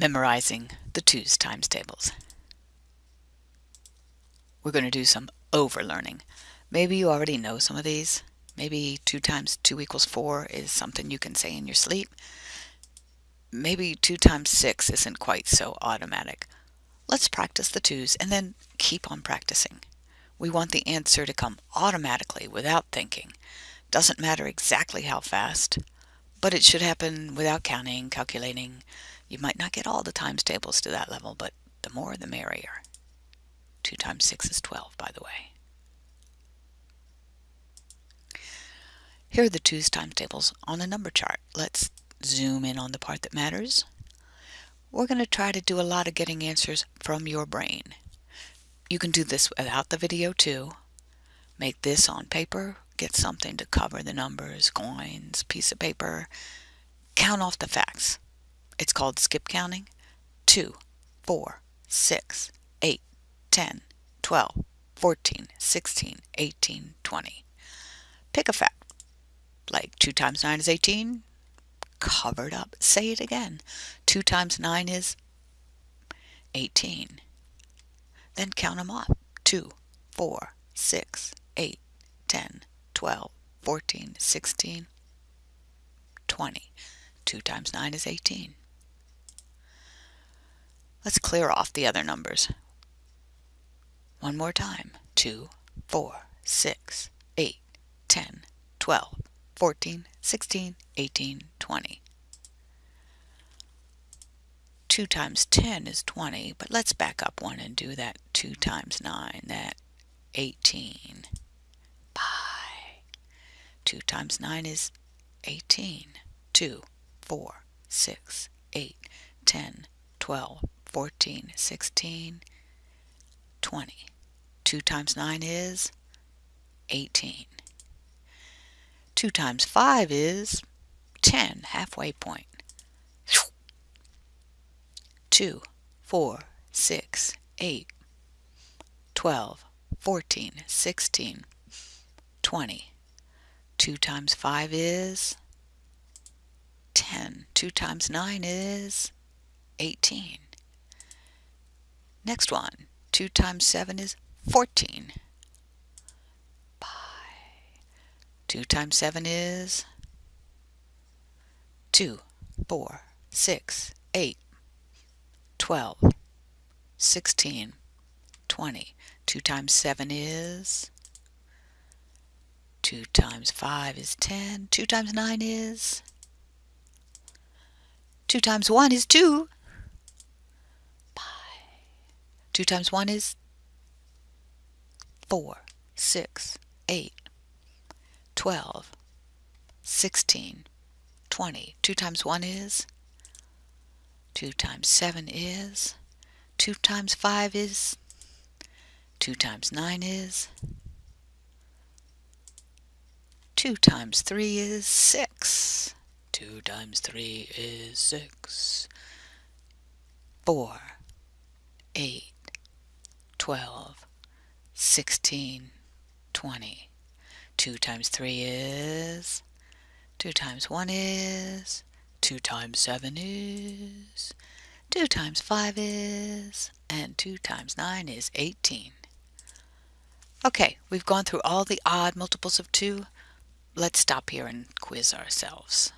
memorizing the 2's times tables. We're going to do some overlearning. Maybe you already know some of these. Maybe 2 times 2 equals 4 is something you can say in your sleep. Maybe 2 times 6 isn't quite so automatic. Let's practice the 2's and then keep on practicing. We want the answer to come automatically without thinking. Doesn't matter exactly how fast, but it should happen without counting, calculating. You might not get all the times tables to that level, but the more the merrier. 2 times 6 is 12, by the way. Here are the 2's times tables on a number chart. Let's zoom in on the part that matters. We're going to try to do a lot of getting answers from your brain. You can do this without the video too. Make this on paper, get something to cover the numbers, coins, piece of paper. Count off the facts. It's called skip counting. 2, 4, 6, 8, 10, 12, 14, 16, 18, 20. Pick a fact. Like 2 times 9 is 18. Covered up. Say it again. 2 times 9 is 18. Then count them off. 2, 4, 6, 8, 10, 12, 14, 16, 20. 2 times 9 is 18. Let's clear off the other numbers. One more time. 2, 4, 6, 8, 10, 12, 14, 16, 18, 20. 2 times 10 is 20, but let's back up one and do that 2 times 9, that 18. Bye. 2 times 9 is 18. 2, 4, 6, 8, 10, 12, 14, 16, 20. 2 times 9 is 18. 2 times 5 is 10, halfway point. 2, 4, 6, 8, 12, 14, 16, 20. 2 times 5 is 10. 2 times 9 is 18. Next one. 2 times 7 is 14. Bye. 2 times 7 is 2, 4, 6, 8, 12, 16, 20. 2 times 7 is 2 times 5 is 10. 2 times 9 is 2 times 1 is 2. 2 times 1 is 4, 6, 8, 12, 16, 20. 2 times 1 is 2 times 7 is 2 times 5 is 2 times 9 is 2 times 3 is 6. 2 times 3 is 6. 4, 8, 12, 16, 20. 2 times 3 is, 2 times 1 is, 2 times 7 is, 2 times 5 is, and 2 times 9 is 18. Okay, we've gone through all the odd multiples of 2. Let's stop here and quiz ourselves.